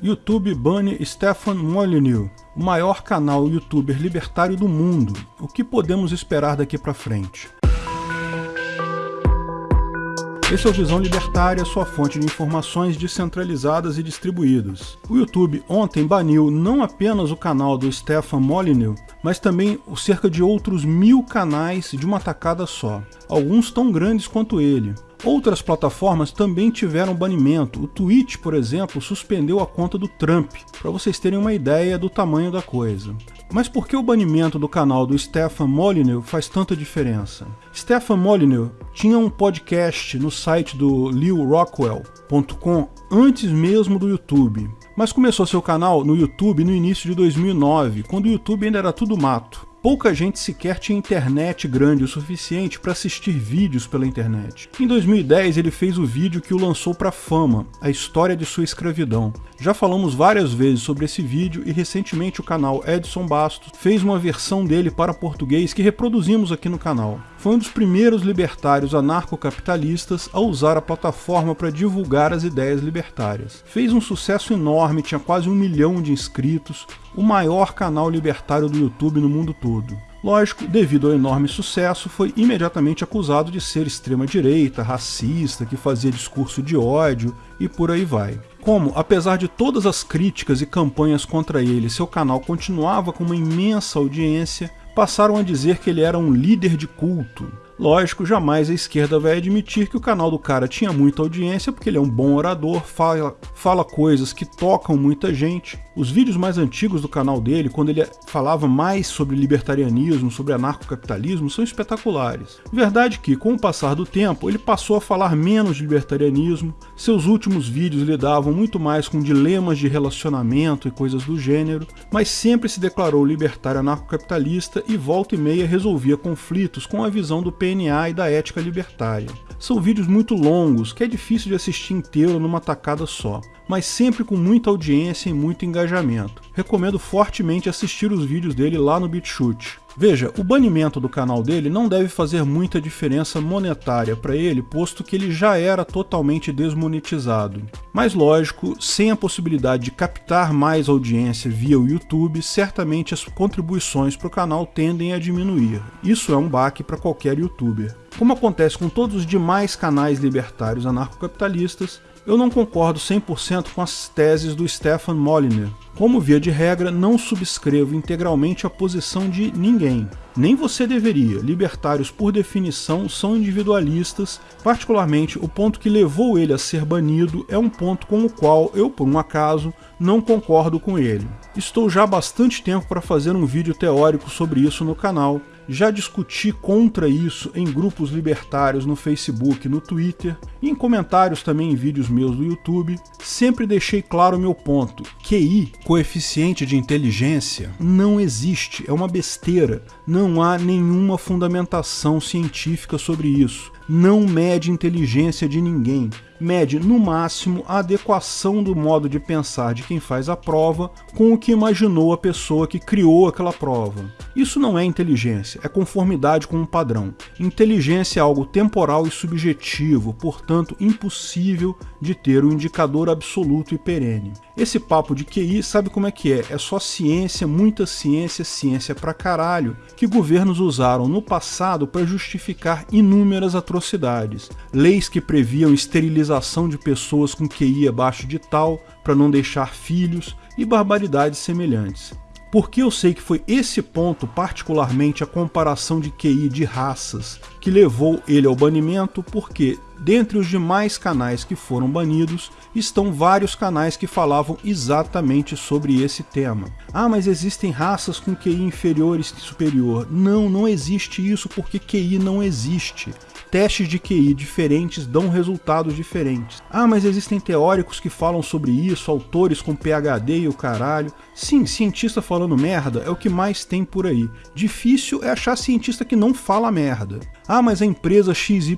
YouTube bane Stefan Molyneux, o maior canal youtuber libertário do mundo. O que podemos esperar daqui para frente? Esse é o Visão Libertária, sua fonte de informações descentralizadas e distribuídas. O YouTube ontem baniu não apenas o canal do Stefan Molyneux, mas também cerca de outros mil canais de uma tacada só, alguns tão grandes quanto ele. Outras plataformas também tiveram banimento. O Twitch, por exemplo, suspendeu a conta do Trump, para vocês terem uma ideia do tamanho da coisa. Mas por que o banimento do canal do Stefan Molyneux faz tanta diferença? Stefan Molyneux tinha um podcast no site do lewrockwell.com antes mesmo do YouTube, mas começou seu canal no YouTube no início de 2009, quando o YouTube ainda era tudo mato. Pouca gente sequer tinha internet grande o suficiente para assistir vídeos pela internet. Em 2010 ele fez o vídeo que o lançou para fama, a história de sua escravidão. Já falamos várias vezes sobre esse vídeo e recentemente o canal Edson Bastos fez uma versão dele para português que reproduzimos aqui no canal. Foi um dos primeiros libertários anarcocapitalistas a usar a plataforma para divulgar as ideias libertárias. Fez um sucesso enorme, tinha quase um milhão de inscritos, o maior canal libertário do YouTube no mundo todo. Lógico, devido ao enorme sucesso, foi imediatamente acusado de ser extrema-direita, racista, que fazia discurso de ódio e por aí vai. Como, apesar de todas as críticas e campanhas contra ele, seu canal continuava com uma imensa audiência, passaram a dizer que ele era um líder de culto, Lógico, jamais a esquerda vai admitir que o canal do cara tinha muita audiência, porque ele é um bom orador, fala, fala coisas que tocam muita gente. Os vídeos mais antigos do canal dele, quando ele falava mais sobre libertarianismo, sobre anarcocapitalismo, são espetaculares. Verdade que, com o passar do tempo, ele passou a falar menos de libertarianismo, seus últimos vídeos lidavam muito mais com dilemas de relacionamento e coisas do gênero, mas sempre se declarou libertário anarcocapitalista e volta e meia resolvia conflitos com a visão do PNA e da ética libertária. São vídeos muito longos, que é difícil de assistir inteiro numa tacada só, mas sempre com muita audiência e muito engajamento. Recomendo fortemente assistir os vídeos dele lá no BitChute. Veja, o banimento do canal dele não deve fazer muita diferença monetária para ele, posto que ele já era totalmente desmonetizado. Mas lógico, sem a possibilidade de captar mais audiência via o YouTube, certamente as contribuições para o canal tendem a diminuir. Isso é um baque para qualquer youtuber. Como acontece com todos os demais canais libertários anarcocapitalistas, eu não concordo 100% com as teses do Stefan Molyneux. Como via de regra, não subscrevo integralmente a posição de ninguém. Nem você deveria. Libertários, por definição, são individualistas. Particularmente, o ponto que levou ele a ser banido é um ponto com o qual eu, por um acaso, não concordo com ele. Estou já há bastante tempo para fazer um vídeo teórico sobre isso no canal, já discuti contra isso em grupos libertários no Facebook, no Twitter e em comentários também em vídeos meus do YouTube. Sempre deixei claro o meu ponto. QI, coeficiente de inteligência, não existe, é uma besteira. Não há nenhuma fundamentação científica sobre isso. Não mede inteligência de ninguém mede no máximo a adequação do modo de pensar de quem faz a prova com o que imaginou a pessoa que criou aquela prova. Isso não é inteligência, é conformidade com um padrão. Inteligência é algo temporal e subjetivo, portanto impossível de ter um indicador absoluto e perene. Esse papo de QI sabe como é que é? É só ciência, muita ciência, ciência pra caralho, que governos usaram no passado para justificar inúmeras atrocidades. Leis que previam esterilização de pessoas com QI abaixo de tal para não deixar filhos e barbaridades semelhantes. Porque eu sei que foi esse ponto, particularmente a comparação de QI de raças, que levou ele ao banimento, porque dentre os demais canais que foram banidos, estão vários canais que falavam exatamente sobre esse tema. Ah, mas existem raças com QI inferior e superior. Não, não existe isso porque QI não existe testes de QI diferentes dão resultados diferentes. Ah, mas existem teóricos que falam sobre isso, autores com PhD e o caralho. Sim, cientista falando merda é o que mais tem por aí. Difícil é achar cientista que não fala merda. Ah, mas a empresa XYZ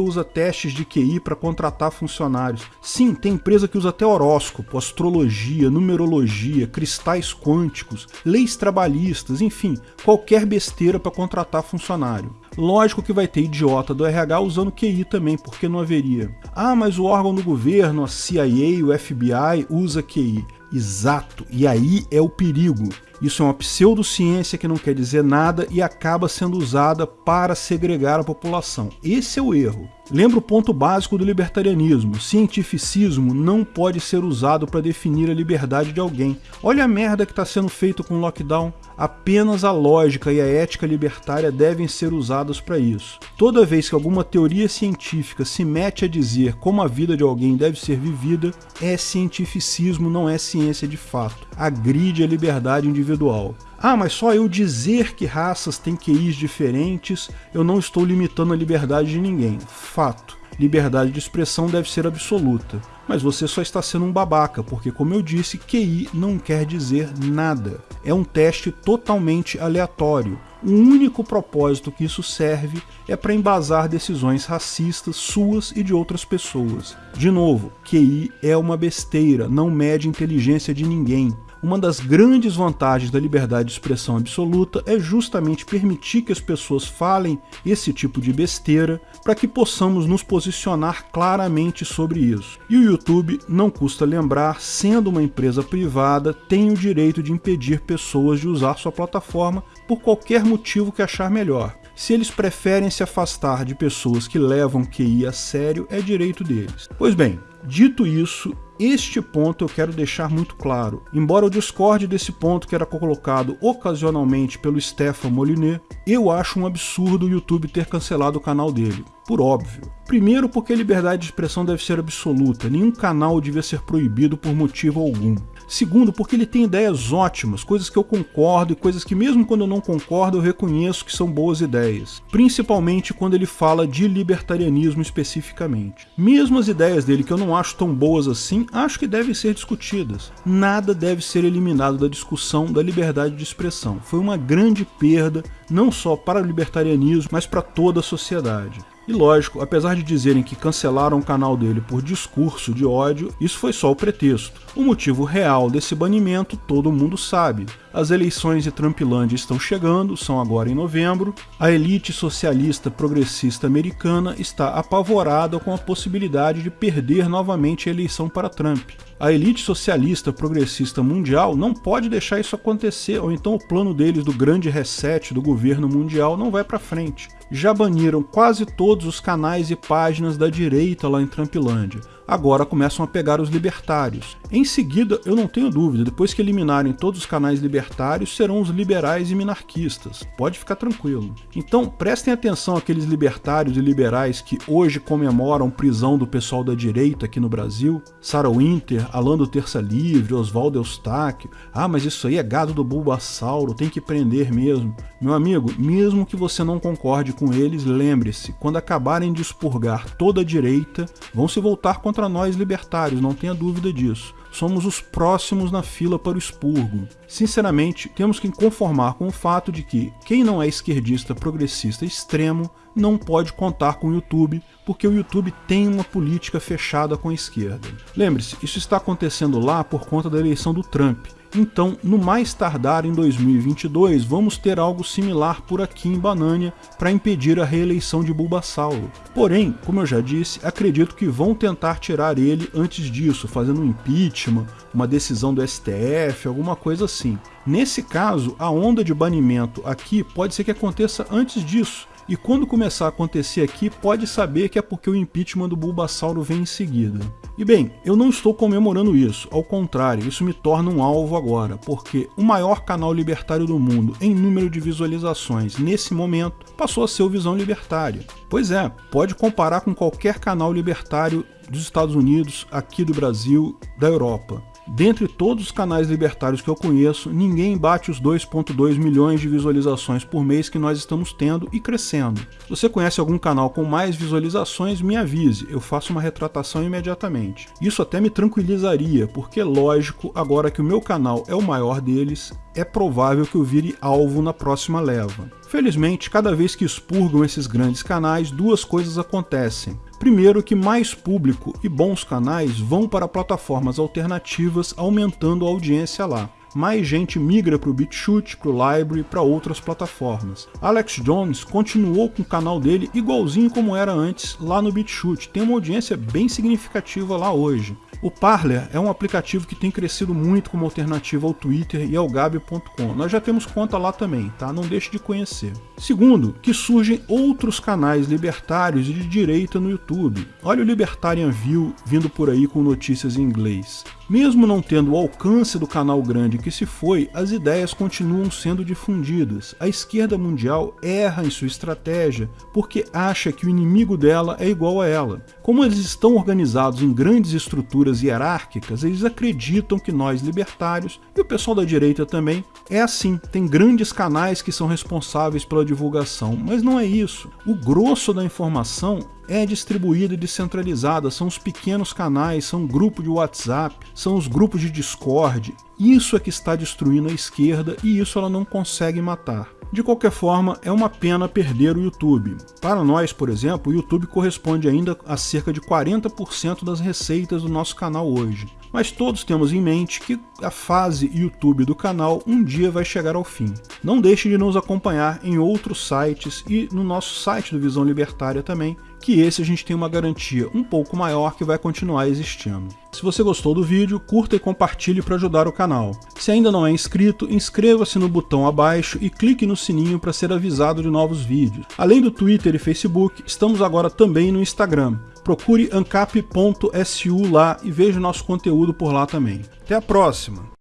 usa testes de QI para contratar funcionários. Sim, tem empresa que usa até horóscopo, astrologia, numerologia, cristais quânticos, leis trabalhistas, enfim, qualquer besteira para contratar funcionário. Lógico que vai ter idiota do RH usando QI também, porque não haveria. Ah, mas o órgão do governo, a CIA, o FBI, usa QI. Exato, e aí é o perigo. Isso é uma pseudociência que não quer dizer nada e acaba sendo usada para segregar a população. Esse é o erro. Lembra o ponto básico do libertarianismo: cientificismo não pode ser usado para definir a liberdade de alguém. Olha a merda que está sendo feito com o lockdown. Apenas a lógica e a ética libertária devem ser usadas para isso. Toda vez que alguma teoria científica se mete a dizer como a vida de alguém deve ser vivida, é cientificismo, não é ciência de fato. Agride a liberdade individual. Ah, mas só eu dizer que raças têm QIs diferentes, eu não estou limitando a liberdade de ninguém. Fato. Liberdade de expressão deve ser absoluta. Mas você só está sendo um babaca, porque como eu disse, QI não quer dizer nada. É um teste totalmente aleatório. O único propósito que isso serve é para embasar decisões racistas suas e de outras pessoas. De novo, QI é uma besteira, não mede inteligência de ninguém. Uma das grandes vantagens da liberdade de expressão absoluta é justamente permitir que as pessoas falem esse tipo de besteira para que possamos nos posicionar claramente sobre isso. E o YouTube, não custa lembrar, sendo uma empresa privada, tem o direito de impedir pessoas de usar sua plataforma por qualquer motivo que achar melhor. Se eles preferem se afastar de pessoas que levam QI a sério, é direito deles. Pois bem, dito isso, este ponto eu quero deixar muito claro. Embora eu discorde desse ponto que era colocado ocasionalmente pelo Stefan Molyneux, eu acho um absurdo o YouTube ter cancelado o canal dele. Por óbvio. Primeiro porque a liberdade de expressão deve ser absoluta, nenhum canal devia ser proibido por motivo algum. Segundo, porque ele tem ideias ótimas, coisas que eu concordo e coisas que mesmo quando eu não concordo eu reconheço que são boas ideias. Principalmente quando ele fala de libertarianismo especificamente. Mesmo as ideias dele que eu não acho tão boas assim, acho que devem ser discutidas. Nada deve ser eliminado da discussão da liberdade de expressão. Foi uma grande perda, não só para o libertarianismo, mas para toda a sociedade. E lógico, apesar de dizerem que cancelaram o canal dele por discurso de ódio, isso foi só o pretexto. O motivo real desse banimento todo mundo sabe. As eleições de Trumpilândia estão chegando, são agora em novembro. A elite socialista progressista americana está apavorada com a possibilidade de perder novamente a eleição para Trump. A elite socialista progressista mundial não pode deixar isso acontecer, ou então o plano deles do grande reset do governo mundial não vai para frente. Já baniram quase todos os canais e páginas da direita lá em Trumpilândia agora começam a pegar os libertários. Em seguida, eu não tenho dúvida, depois que eliminarem todos os canais libertários, serão os liberais e minarquistas. Pode ficar tranquilo. Então, prestem atenção àqueles libertários e liberais que hoje comemoram prisão do pessoal da direita aqui no Brasil. Sarah Winter, Alan do Terça Livre, Oswaldo Eustáquio. Ah, mas isso aí é gado do Bulbasauro, tem que prender mesmo. Meu amigo, mesmo que você não concorde com eles, lembre-se, quando acabarem de expurgar toda a direita, vão se voltar contra contra nós libertários, não tenha dúvida disso. Somos os próximos na fila para o expurgo. Sinceramente, temos que conformar com o fato de que quem não é esquerdista progressista extremo não pode contar com o YouTube, porque o YouTube tem uma política fechada com a esquerda. Lembre-se, isso está acontecendo lá por conta da eleição do Trump. Então, no mais tardar em 2022, vamos ter algo similar por aqui em Banânia para impedir a reeleição de Bulbasauro. Porém, como eu já disse, acredito que vão tentar tirar ele antes disso, fazendo um impeachment, uma decisão do STF, alguma coisa assim. Nesse caso, a onda de banimento aqui pode ser que aconteça antes disso, e quando começar a acontecer aqui, pode saber que é porque o impeachment do Bulbasauro vem em seguida. E bem, eu não estou comemorando isso, ao contrário, isso me torna um alvo agora, porque o maior canal libertário do mundo em número de visualizações nesse momento passou a ser o Visão Libertária. Pois é, pode comparar com qualquer canal libertário dos Estados Unidos, aqui do Brasil, da Europa. Dentre todos os canais libertários que eu conheço, ninguém bate os 2.2 milhões de visualizações por mês que nós estamos tendo e crescendo. Se você conhece algum canal com mais visualizações, me avise, eu faço uma retratação imediatamente. Isso até me tranquilizaria, porque lógico, agora que o meu canal é o maior deles, é provável que eu vire alvo na próxima leva. Felizmente, cada vez que expurgam esses grandes canais, duas coisas acontecem. Primeiro que mais público e bons canais vão para plataformas alternativas aumentando a audiência lá. Mais gente migra para o BitChute, para o Library, para outras plataformas. Alex Jones continuou com o canal dele igualzinho como era antes lá no BitChute, tem uma audiência bem significativa lá hoje. O Parler é um aplicativo que tem crescido muito como alternativa ao Twitter e ao Gabi.com. Nós já temos conta lá também, tá? Não deixe de conhecer. Segundo, que surgem outros canais libertários e de direita no YouTube. Olha o Libertarian View vindo por aí com notícias em inglês. Mesmo não tendo o alcance do canal grande que se foi, as ideias continuam sendo difundidas. A esquerda mundial erra em sua estratégia porque acha que o inimigo dela é igual a ela. Como eles estão organizados em grandes estruturas hierárquicas, eles acreditam que nós libertários, e o pessoal da direita também, é assim, tem grandes canais que são responsáveis pela divulgação, mas não é isso. O grosso da informação é distribuída e descentralizada, são os pequenos canais, são grupos de WhatsApp, são os grupos de Discord. Isso é que está destruindo a esquerda e isso ela não consegue matar. De qualquer forma, é uma pena perder o YouTube. Para nós, por exemplo, o YouTube corresponde ainda a cerca de 40% das receitas do nosso canal hoje. Mas todos temos em mente que a fase YouTube do canal um dia vai chegar ao fim. Não deixe de nos acompanhar em outros sites e no nosso site do Visão Libertária também, que esse a gente tem uma garantia um pouco maior que vai continuar existindo. Se você gostou do vídeo, curta e compartilhe para ajudar o canal. Se ainda não é inscrito, inscreva-se no botão abaixo e clique no sininho para ser avisado de novos vídeos. Além do Twitter e Facebook, estamos agora também no Instagram. Procure ancap.su lá e veja nosso conteúdo por lá também. Até a próxima!